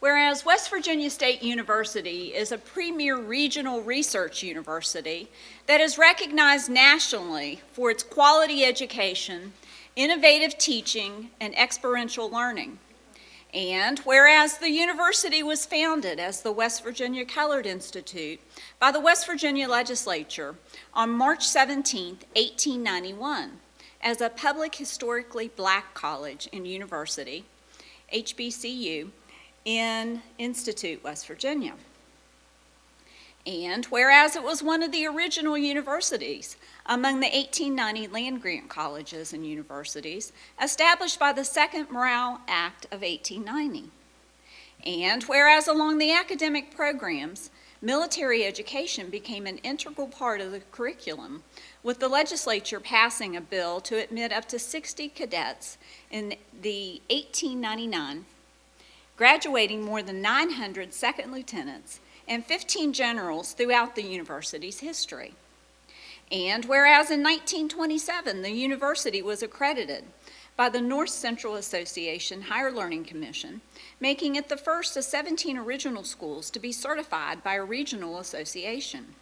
Whereas West Virginia State University is a premier regional research university that is recognized nationally for its quality education, innovative teaching, and experiential learning. And whereas the university was founded as the West Virginia Colored Institute by the West Virginia Legislature on March 17, 1891, as a public historically black college and university, HBCU, in Institute, West Virginia. And whereas it was one of the original universities among the 1890 land grant colleges and universities established by the Second Morrill Act of 1890. And whereas along the academic programs, military education became an integral part of the curriculum, with the legislature passing a bill to admit up to 60 cadets in the 1899 graduating more than 900 second lieutenants and 15 generals throughout the university's history. And whereas in 1927 the university was accredited by the North Central Association Higher Learning Commission, making it the first of 17 original schools to be certified by a regional association,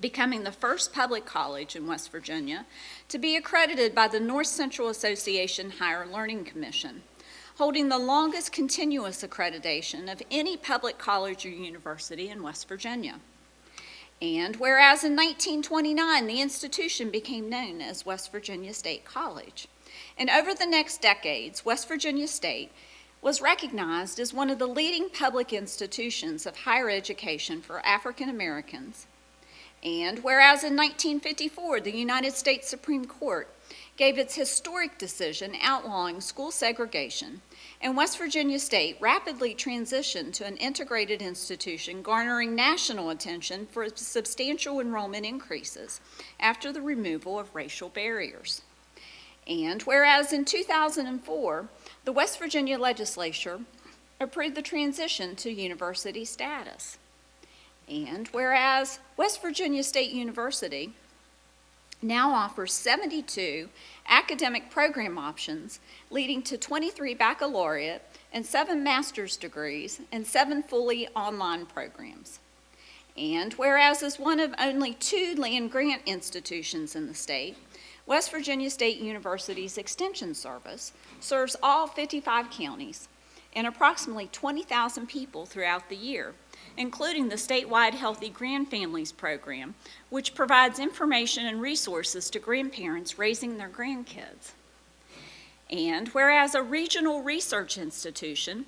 becoming the first public college in West Virginia to be accredited by the North Central Association Higher Learning Commission, holding the longest continuous accreditation of any public college or university in West Virginia. And whereas in 1929 the institution became known as West Virginia State College, and over the next decades, West Virginia State was recognized as one of the leading public institutions of higher education for African Americans. And whereas in 1954 the United States Supreme Court gave its historic decision outlawing school segregation, and West Virginia State rapidly transitioned to an integrated institution garnering national attention for substantial enrollment increases after the removal of racial barriers. And whereas in 2004, the West Virginia legislature approved the transition to university status. And whereas West Virginia State University now offers 72 academic program options, leading to 23 baccalaureate and seven master's degrees and seven fully online programs. And whereas as one of only two land grant institutions in the state, West Virginia State University's Extension Service serves all 55 counties and approximately 20,000 people throughout the year including the statewide Healthy Grandfamilies Program, which provides information and resources to grandparents raising their grandkids. And whereas a regional research institution,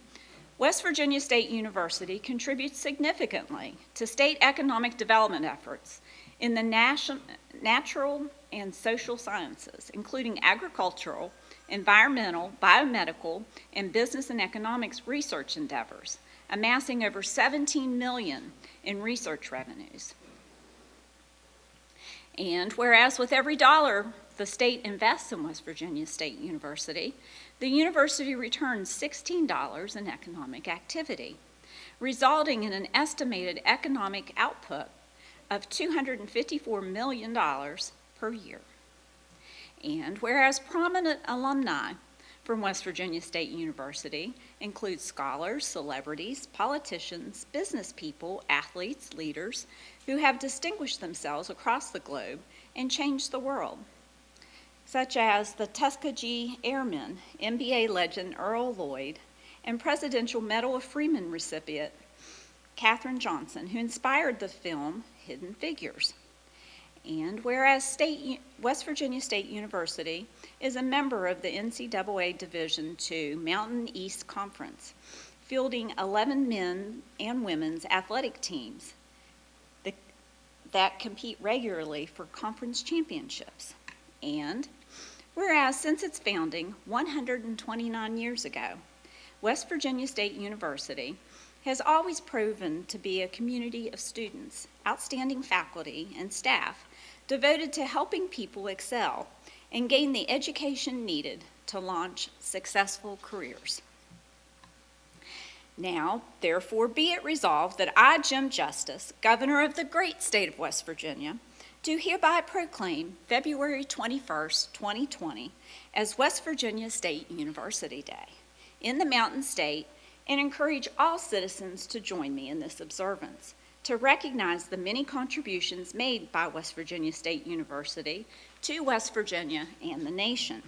West Virginia State University contributes significantly to state economic development efforts in the national natural and social sciences, including agricultural, environmental, biomedical, and business and economics research endeavors, amassing over 17 million in research revenues. And whereas with every dollar the state invests in West Virginia State University, the university returns $16 in economic activity, resulting in an estimated economic output of $254 million per year. And whereas prominent alumni from West Virginia State University includes scholars, celebrities, politicians, business people, athletes, leaders who have distinguished themselves across the globe and changed the world, such as the Tuskegee Airmen, NBA legend Earl Lloyd, and Presidential Medal of Freedom recipient Katherine Johnson, who inspired the film Hidden Figures. And whereas State, West Virginia State University is a member of the NCAA Division II Mountain East Conference, fielding 11 men and women's athletic teams that, that compete regularly for conference championships. And whereas since its founding 129 years ago, West Virginia State University has always proven to be a community of students, outstanding faculty, and staff devoted to helping people excel and gain the education needed to launch successful careers. Now, therefore, be it resolved that I, Jim Justice, Governor of the great state of West Virginia, do hereby proclaim February 21st, 2020 as West Virginia State University Day in the Mountain State and encourage all citizens to join me in this observance to recognize the many contributions made by West Virginia State University to West Virginia and the nation.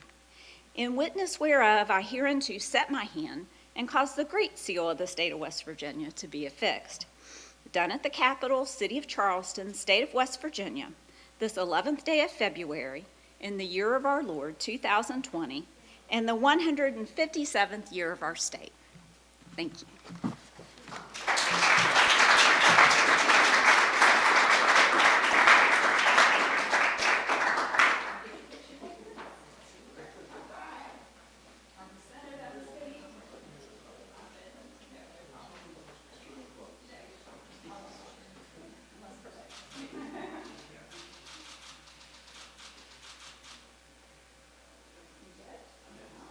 In witness whereof, I hereunto set my hand and cause the great seal of the state of West Virginia to be affixed. Done at the capital, City of Charleston, State of West Virginia, this 11th day of February, in the year of our Lord 2020, and the 157th year of our state. Thank you.